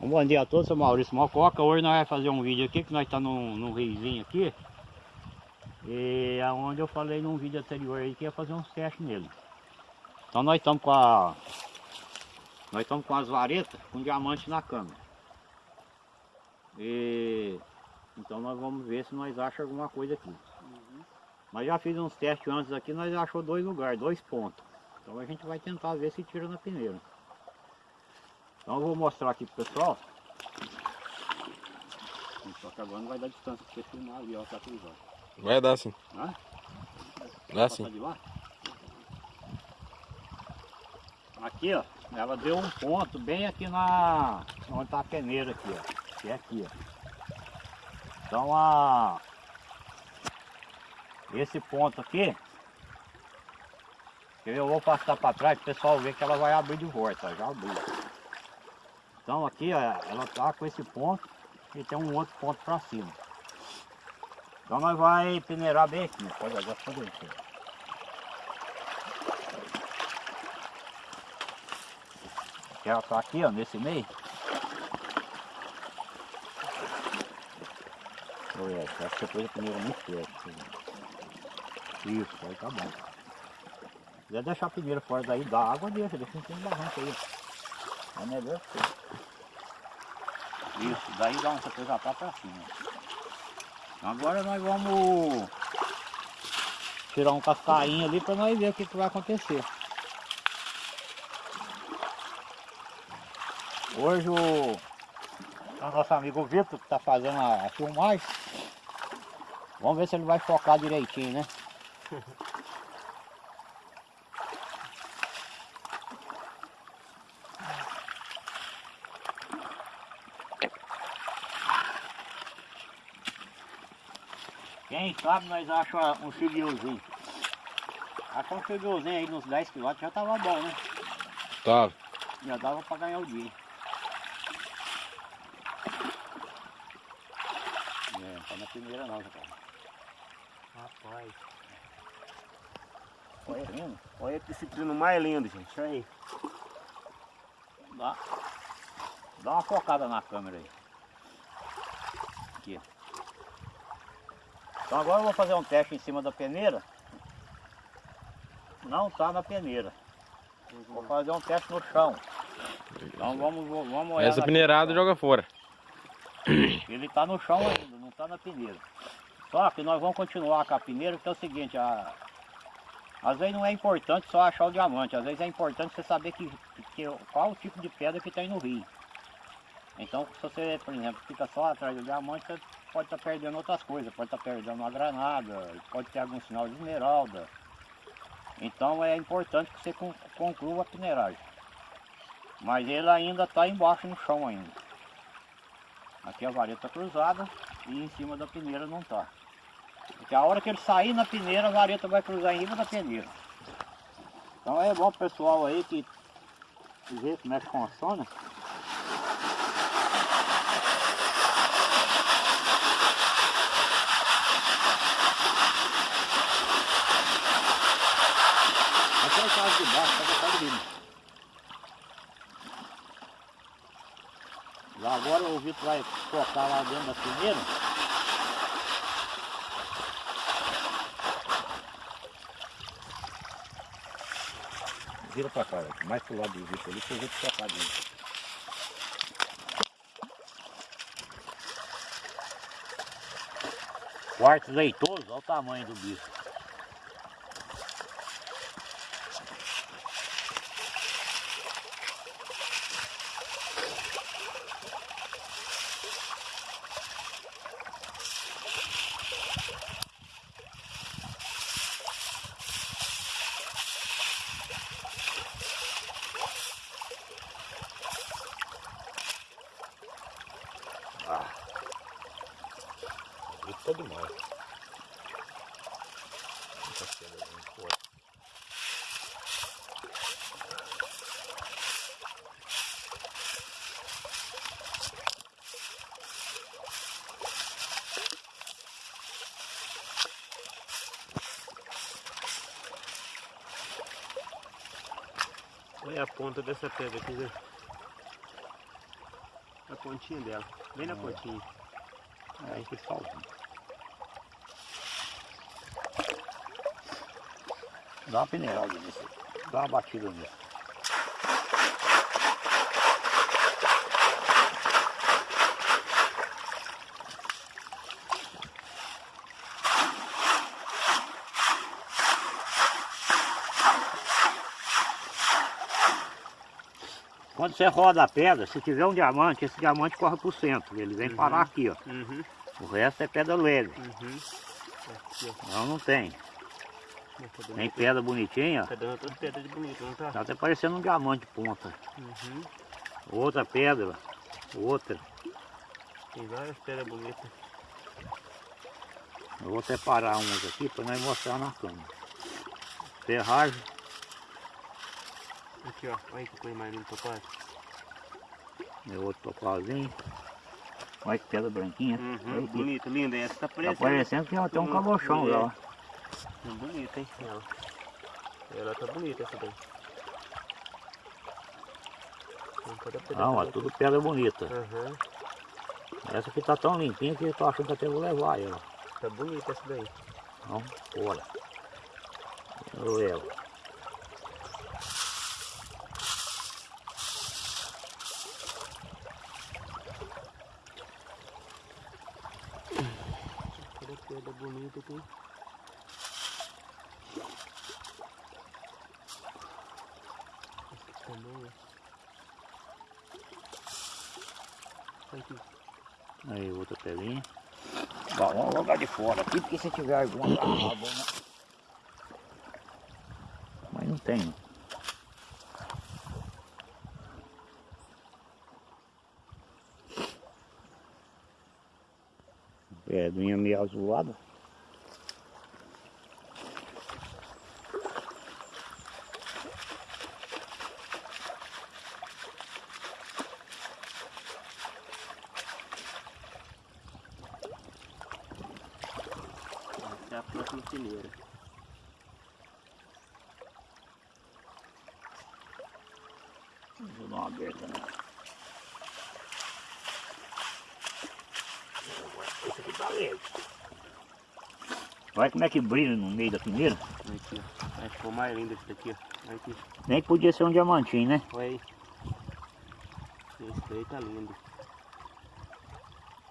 Um bom dia a todos, sou Maurício Mococa. Hoje nós vamos fazer um vídeo aqui, que nós estamos num, num riozinho aqui. E é onde eu falei num vídeo anterior aí que ia fazer uns testes nele. Então nós estamos com a. Nós estamos com as varetas com diamante na câmera. E então nós vamos ver se nós achamos alguma coisa aqui. Uhum. Nós já fiz uns testes antes aqui, nós achou dois lugares, dois pontos. Então a gente vai tentar ver se tira na peneira. Então eu vou mostrar aqui pro pessoal. Só que agora não vai dar distância pra você filmar ali, ó, tá cruzado. Vai dar sim. Hã? Dá sim. Aqui, ó, ela deu um ponto bem aqui na... onde tá a peneira aqui, ó. Que é aqui, ó. Então a... Esse ponto aqui, eu vou passar para trás para o pessoal ver que ela vai abrir de volta, já abriu. Então aqui, ó, ela tá com esse ponto e tem um outro ponto para cima. Então nós vai peneirar bem aqui, pode agora fazer isso. Que ela tá aqui, ó, nesse meio. Olha, acho que pôs a peneira muito perto. Isso, aí tá bom. Se quiser deixar a peneira fora daí, dá água, deixa, deixa não tem barranco aí. É melhor que você. Isso, daí dá uma coisa pra pra cima. Agora nós vamos tirar um cascainho ali para nós ver o que, que vai acontecer. Hoje o, o nosso amigo Vitor que está fazendo a, a filmagem. Vamos ver se ele vai focar direitinho, né? Quem sabe nós achamos um filhozinho. Achar um filhozinho aí nos 10 km já tava bom, né? Tá. Já dava pra ganhar o dia. É, tá na primeira não, cara. Rapaz. Olha lindo. Olha que citrino mais lindo, gente. Olha aí. Dá, dá uma focada na câmera aí. Aqui. Então agora eu vou fazer um teste em cima da peneira. Não tá na peneira. Vou fazer um teste no chão. Então vamos, vamos olhar. Essa peneirada joga fora. Ele está no chão ainda, não está na peneira. Só que nós vamos continuar com a peneira, porque é o seguinte, a... às vezes não é importante só achar o diamante, às vezes é importante você saber que, que, qual o tipo de pedra que tem no rio. Então se você, por exemplo, fica só atrás do diamante, você pode estar perdendo outras coisas, pode estar perdendo uma granada, pode ter algum sinal de esmeralda. Então é importante que você con- conclua a peneiragem. Mas ele ainda está embaixo no chão ainda. Aqui a vareta cruzada e em cima da peneira não está. Porque a hora que ele sair na peneira, a vareta vai cruzar em cima da peneira. Então é bom pessoal aí que vê como é que funciona. De baixo, Já agora o Vitor vai colocar lá dentro da peneira. Vira pra cá, mais pro lado do Vitor ali, pra eu colocar dentro. Quarto leitoso, olha o tamanho do bicho. Isso é demais. Muita pedra bem forte. Olha a ponta dessa pedra aqui, Zé. Na pontinha dela. Bem na É. pontinha. Aí que salzinho. Dá uma peneirada nisso. Dá uma batida nisso. Quando você roda a pedra, se tiver um diamante, esse diamante corre pro centro. Ele vem Uhum. parar aqui, ó. Uhum. O resto é pedra leve. Uhum. Aqui. Não, não tem. Tá dando, Nem pedra bonitinha. tá dando pedras não tá? Tá até parecendo um diamante de ponta. Uhum. Outra pedra. Outra. Tem várias pedras bonitas. Eu vou separar umas aqui para nós mostrar na câmera. Ferragem. Aqui, ó. Olha que coisa mais linda, topaz. É outro topazinho. Olha que pedra branquinha. Uhum. Bonita, linda. Essa tá Tá parecendo. parecendo que ela tem um Uhum. calochão já. ó. Hum, Bonita, hein? Ela. Ela tá bonita essa daí. Não, bonita. tudo pedra bonita. Aham. Essa aqui tá tão limpinha que eu tô achando que até vou levar ela. Tá bonita essa daí. Então, bora. Eu levo. Cada bonita aqui. Aqui também, ó. Aqui. Aí, outra pedrinha. Bom, vamos jogar de fora aqui, porque se tiver alguma agarrada, né? Mas não tem. Pedrinha meio azulada. Essa é a próxima fileira. Vou dar uma aberta nela. Esse aqui tá leve. Olha como é que brilha no meio da peneira. Aqui, ó. Ficou mais lindo esse daqui, ó. Aqui. Nem podia ser um diamantinho, né? Olha aí. Esse daí tá lindo.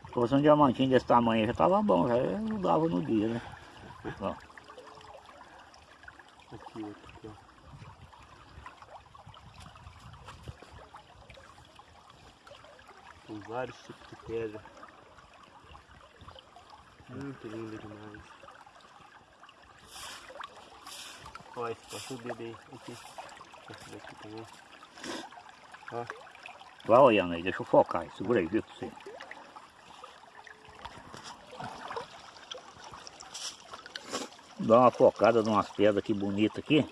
Se fosse um diamantinho desse tamanho já tava bom, já eu dava no dia, né? Ó, Aqui, outro aqui, ó. Tem vários tipos de pedra. Muito lindo demais. Ó, esse passou o aí. Aqui. Esse daqui também. vai olhando aí, deixa eu focar aí, segura aí, viu pra você. Dá uma focada numas pedras aqui bonitas aqui.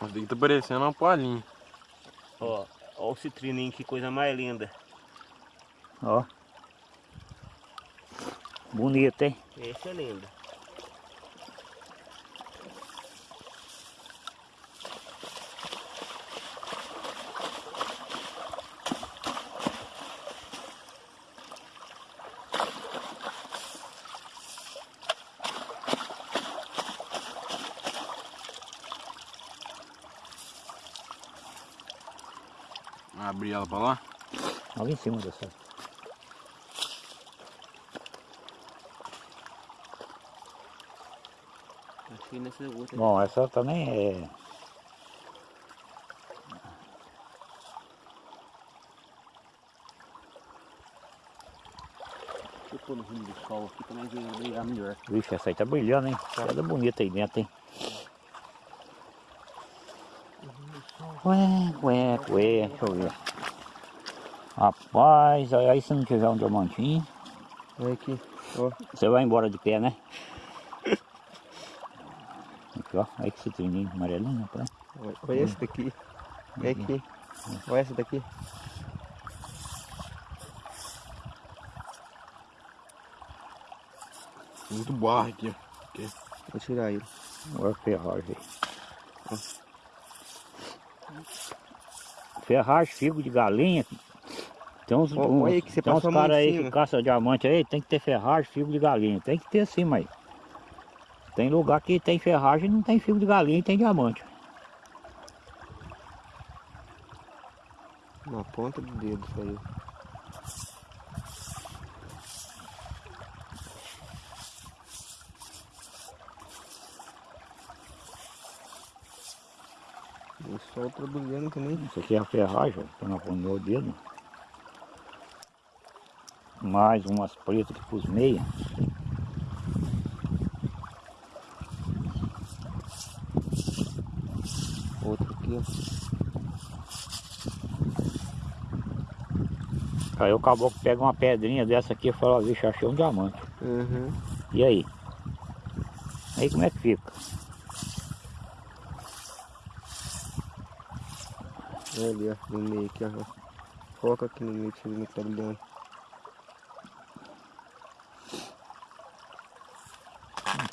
Daqui tá parecendo uma palhinha. Ó, ó o citrininho, que coisa mais linda. Ó. Bonito, hein? Esse é lindo. Abrir ela pra lá. Ali em cima dessa. Nessa outra. Bom, essa também é. Deixa eu pôr no rumo do sol aqui também vai brilhar melhor. Vixe, essa aí tá brilhando, hein? Pedra bonita aí dentro, hein? Ué, ué, ué, deixa eu ver. Rapaz, aí aí se não tiver um diamantinho, Olha aqui. você vai embora de pé, né? Aqui, ó, aí que citrininho amarelinho, rapaz. Olha, olha esse daqui. Olha aqui. Olha esse daqui. Muito barro aqui, ó. Vou tirar ele. Olha a ferragem. Ferragem, figo de galinha. Tem uns, uns, olha aí que você tem uns mão caras aí que caçam diamante aí, tem que ter ferragem, figo de galinha. Tem que ter sim, mas. Tem lugar que tem ferragem e não tem figo de galinha e tem diamante. Na ponta do dedo saiu. O sol tá brilhando também. Isso aqui é a ferragem, ó, pra não pôr no meu dedo. Mais umas pretas que pus meia. Outro aqui, ó. Aí o caboclo pega uma pedrinha dessa aqui e fala, vixe, achei um diamante. Uhum. E aí? Aí como é que fica? Olha ali, ó, no meio aqui, ó. Foca aqui no meio, deixa eu ver é que tá brilhando.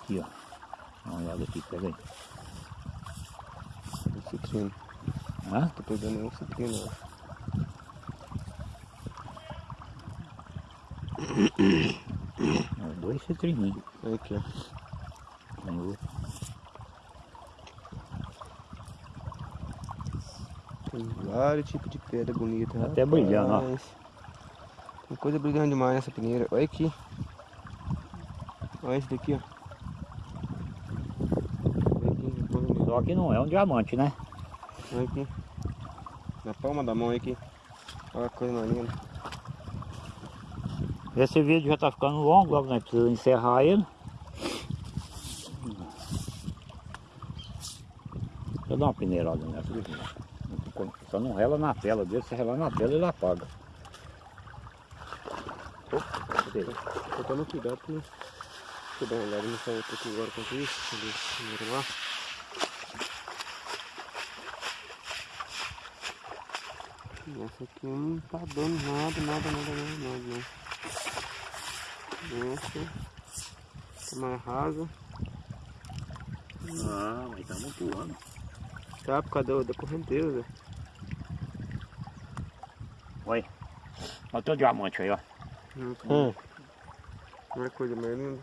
Aqui, ó. Dá uma olhada aqui, pega aí. Um citrino. Hã? Tô pegando um citrino, ó. Ó, Dois citrininhos. Olha aqui, ó. Tem outro. Tem vários tipos de pedra bonita. Tá até brilhando, ó. rapaz. Tem coisa brilhando demais nessa peneira. Olha aqui. Olha esse daqui, ó. Olha aqui, na palma da- Só que não é um diamante, né? olha aqui. Na palma da mão, aqui. Olha a coisa mais linda. Esse vídeo já tá ficando longo, logo nós precisamos encerrar ele. Deixa eu dar uma peneirada nessa aqui. Só não rela na tela dele, se relar na tela ele apaga. Tô tomando cuidado com. Deixa eu dar uma olhada nessa outra aqui agora enquanto isso. Esse primeiro lá? Essa aqui não tá dando nada, nada, nada, nada, nada, não. Essa tá mais rasa. Ah, mas tá muito ano. Tá por causa da, da correnteza. Olha. Olha o teu diamante aí, ó. Hum. Não é coisa mais linda.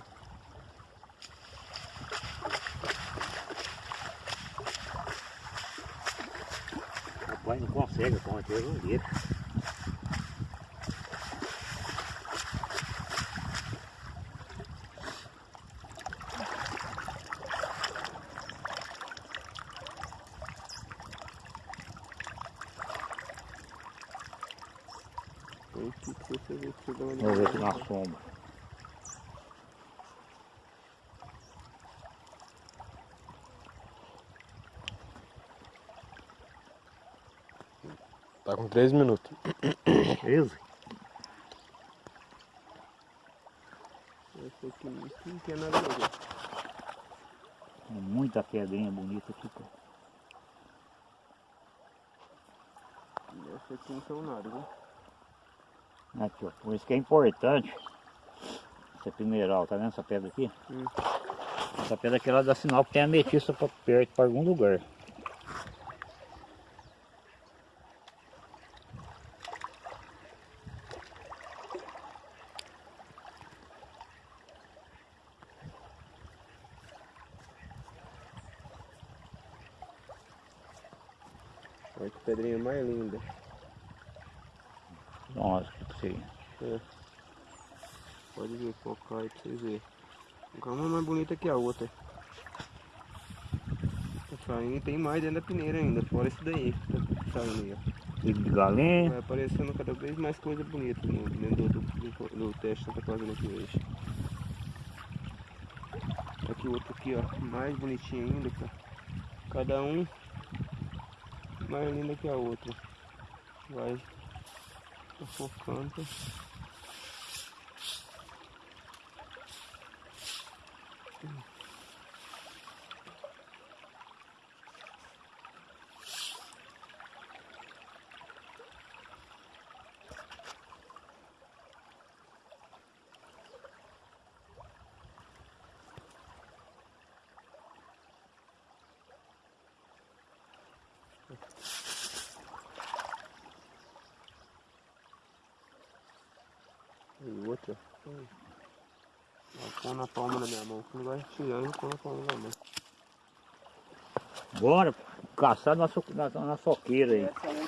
Rapaz, não consegue, com certeza não deixa. Tem que você vê que você dá uma Vamos ver aqui na sombra. Com 3 minutos. Beleza? Essa aqui não tem nada a ver. Tem muita pedrinha bonita aqui, pô. Essa aqui não são nada, viu? Aqui, ó. Por isso que é importante. Essa mineral, tá vendo essa pedra aqui? Hum. Essa pedra aqui ela dá sinal que tem ametista pra perto, para algum lugar. Olha que pedrinha mais linda. Nossa, que você. É. Pode ver, focar aí pra vocês verem. Uma mais bonita que a outra. Tá saindo, tem mais dentro da peneira ainda, fora isso daí. Tá saindo aí, ó. De galinha. Vai aparecendo cada vez mais coisa bonita no, dentro do, do, do teste que eu tô fazendo aqui hoje. Aqui outro aqui, ó, mais bonitinho ainda, cara. Cada um mais linda que a outra. Vai tá Aí. Vai na palma da minha mão. Não vai tirando e pôr na palma da mão. Bora caçar na, so, na, na soqueira aí. Essa